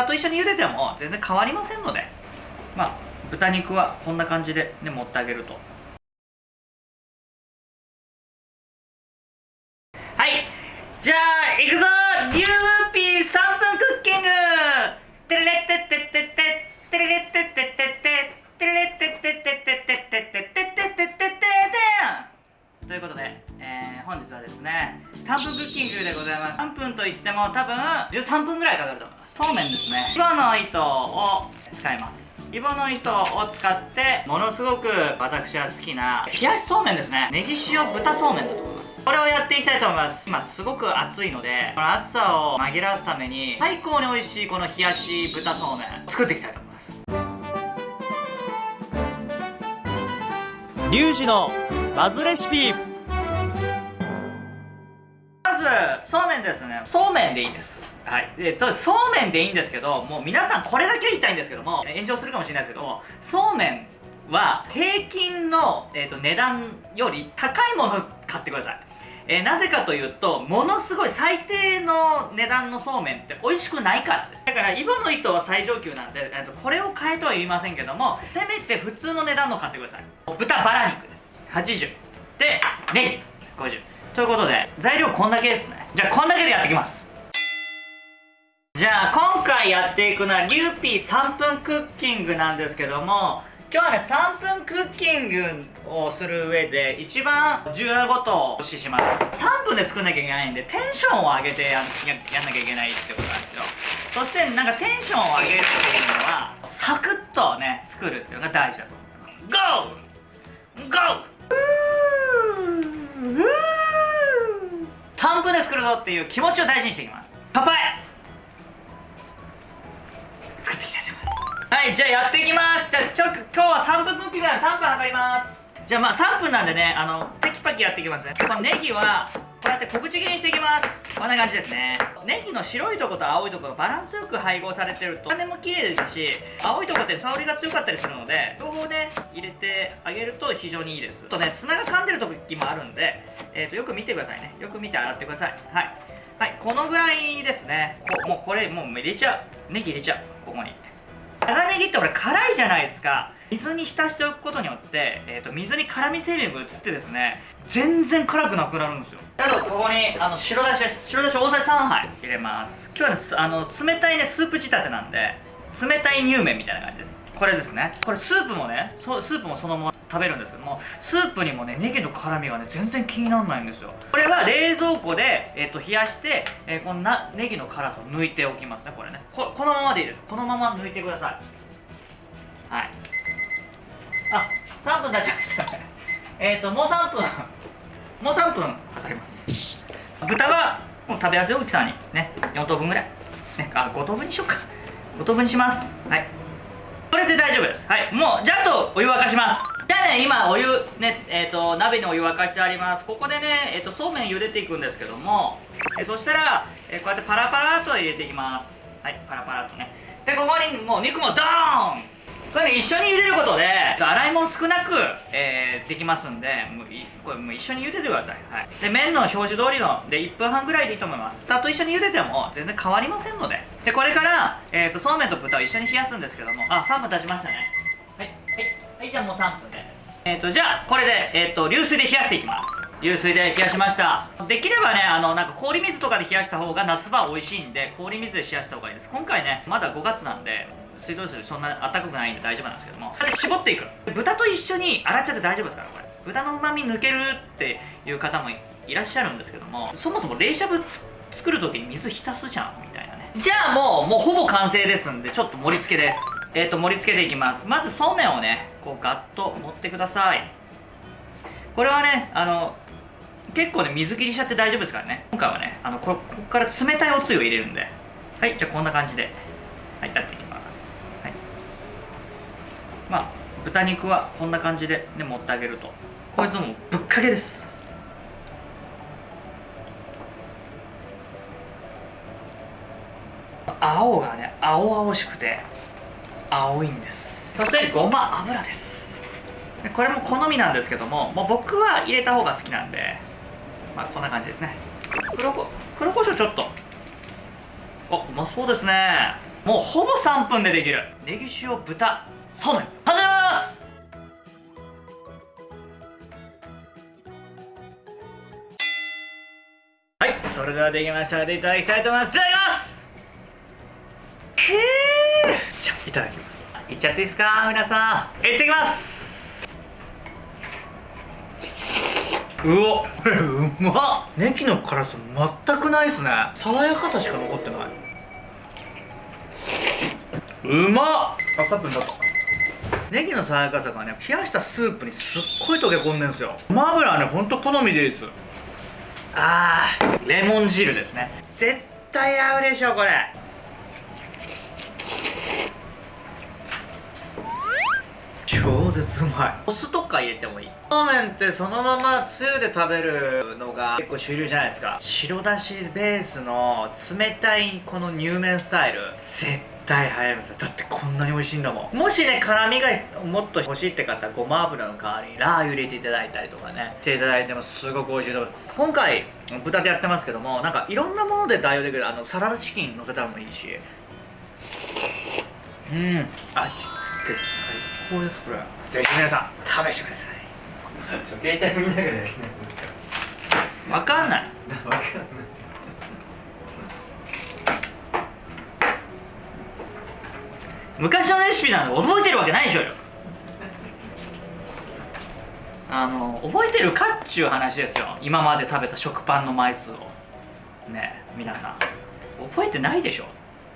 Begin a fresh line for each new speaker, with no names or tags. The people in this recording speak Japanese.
豚と一緒に茹でても全然変わりませんのでまあ豚肉はこんな感じでね持ってあげると。はい。じゃあいくぞ。リューピー3分クッキング。テレレッテッテッテッテッテレレッテッテッテッテッテレレッテッテッテッテッテッテッテッテッテッテッテッテッテッテッということで、えー、本日はですね3分クッキングでございます3分といっても多分13分ぐらいかかると思いますそうめんですね。イボの糸を使います。イボの糸を使ってものすごく私は好きな冷やしそうめんですね。ネギ塩豚そうめんだと思います。これをやっていきたいと思います。今すごく暑いのでこの暑さを紛らわすために最高に美味しいこの冷やし豚そうめん作っていきたいと思います。
リュウジのバズレシピ。
まずそうめんですね。そうめんでいいですはい。でとそうめんでいいんですけどもう皆さんこれだけ言いたいんですけども炎上するかもしれないですけどもそうめんは平均の、えーと、値段より高いものを買ってください。えー、なぜかというとものすごい最低の値段のそうめんって美味しくないからです。だからイボの糸は最上級なんで、えーと、これを買えとは言いませんけどもせめて普通の値段の買ってください。豚バラ肉です。80でネギ。50ということで材料こんだけですね。じゃあこんだけでやっていきます。じゃあ今回やっていくのはリューピー3分クッキングなんですけども今日はね3分クッキングをする上で一番重要なことをお教えします。3分で作んなきゃいけないんでテンションを上げてやややんなきゃいけないってことなんですよ。そしてなんかテンションを上げるっていうのはサクッとね作るっていうのが大事だと思ってます。GO! GO! 3分で作るぞっていう気持ちを大事にしていきます。乾杯はいじゃあやっていきます。じゃあちょ今日は3分クッキングなんで3分測ります。じゃあまあ3分なんでねあのテキパキやっていきますね。このネギはこうやって小口切りにしていきます。こんな感じですね。ネギの白いとこと青いとこがバランスよく配合されてると種も綺麗ですし青いとこって香りが強かったりするので両方ね入れてあげると非常にいいです。とね砂が噛んでる時もあるんで、えー、とよく見てくださいね。よく見て洗ってください。はい。はいこのぐらいですね。こもうこれもう入れちゃう。ネギ入れちゃう。ここに。ネギってこれ辛いじゃないですか。水に浸しておくことによって、えーと、水に辛み成分が移ってですね全然辛くなくなるんですよ。あとここにあの白だしです。白だし大さじ3杯入れます。今日は、ね、あの冷たいねスープ仕立てなんで冷たい乳麺みたいな感じです。これですね。これスープもねスープもそのまま食べるんですけどもスープにもねネギの辛みがね全然気にならないんですよ。これは冷蔵庫で、えー、と冷やして、えー、このなネギの辛さを抜いておきますねこれね。ここのままでいいです。このまま抜いてください。はい。あ3分経ちました。ねえっ、ともう3分。もう3分測ります。豚はもう食べやすい大きさに。ね。4等分ぐらい、ね、あ5等分にしようか。5等分にします。はい。これで大丈夫です。はい。もうじゃあとお湯沸かします。今お湯ねえっ、ー、と鍋にお湯沸かしてあります。ここでねえっ、ー、とそうめん茹でていくんですけどもえそしたら、えこうやってパラパラと入れていきます。はいパラパラとね。でここにもう肉もドーン！これ、ね、一緒に茹でることで洗い物少なく、えー、できますんでもうこれもう一緒に茹でてください、はい、で麺の表示通りので1分半ぐらいでいいと思います。豚と一緒に茹でても全然変わりませんので。でこれから、えーと、そうめんと豚を一緒に冷やすんですけども。あ3分経ちましたね。はい。はい、はい、じゃあもう3分。えっ、ー、とじゃあこれで、えーと、流水で冷やしていきます。流水で冷やしました。できればねあのなんか氷水とかで冷やした方が夏場美味しいんで氷水で冷やした方がいいです。今回ねまだ5月なんで水道水そんな暖かくないんで大丈夫なんですけども。これ絞っていく。豚と一緒に洗っちゃって大丈夫ですからこれ。豚のうまみ抜けるっていう方もいらっしゃるんですけどもそもそも冷しゃぶ作る時に水浸すじゃんみたいなね。じゃあもうもうほぼ完成ですんでちょっと盛り付けです。え、ー、と盛り付けていきます。まずそうめんをねこうガッと持ってください。これはねあの結構ね水切りしちゃって大丈夫ですからね。今回はねあのこここから冷たいおつゆを入れるんで。はいじゃあこんな感じで。はいやっていきます。まあ豚肉はこんな感じでね持ってあげると。こいつもぶっかけです。青がね青々しくて。青いんです。そしてごま油です。これも好みなんですけどももう僕は入れた方が好きなんでまあこんな感じですね。黒こ黒胡椒ちょっと。あうまそうですね。もうほぼ3分でできる。ネギ塩豚そうめん始めます！はいそれではできました。のでいただきたいと思います。じゃあいただきます。いっちゃっていいですか？皆さんいってきます。うおこれうまっ。ネギの辛さ全くないっすね。爽やかさしか残ってない。うまっ。あ多分だとネギの爽やかさがね冷やしたスープにすっごい溶け込んでんすよ。ごま油はねほんと好みでいいです。あーレモン汁ですね。絶対合うでしょこれ超絶うまい。お酢とか入れてもいい。そうめんってそのままつゆで食べるのが結構主流じゃないですか。白だしベースの冷たいこの乳麺スタイル。絶対流行りますだってこんなに美味しいんだもん。もしね辛みがもっと欲しいって方はごま油の代わりにラー油入れていただいたりとかね。していただいてもすごく美味しいと思います今回豚でやってますけどもなんかいろんなもので代用できる。あのサラダチキン乗せたらもいいし。うん。味付け最高ですこれぜひ皆さん試してください。
ちょ携帯見ながらやる。ね
わかんない。
分かんない
昔のレシピなんで覚えてるわけないでしょうよ。あの覚えてるかっちゅう話ですよ。今まで食べた食パンの枚数を。ねえ皆さん。覚えてないでしょ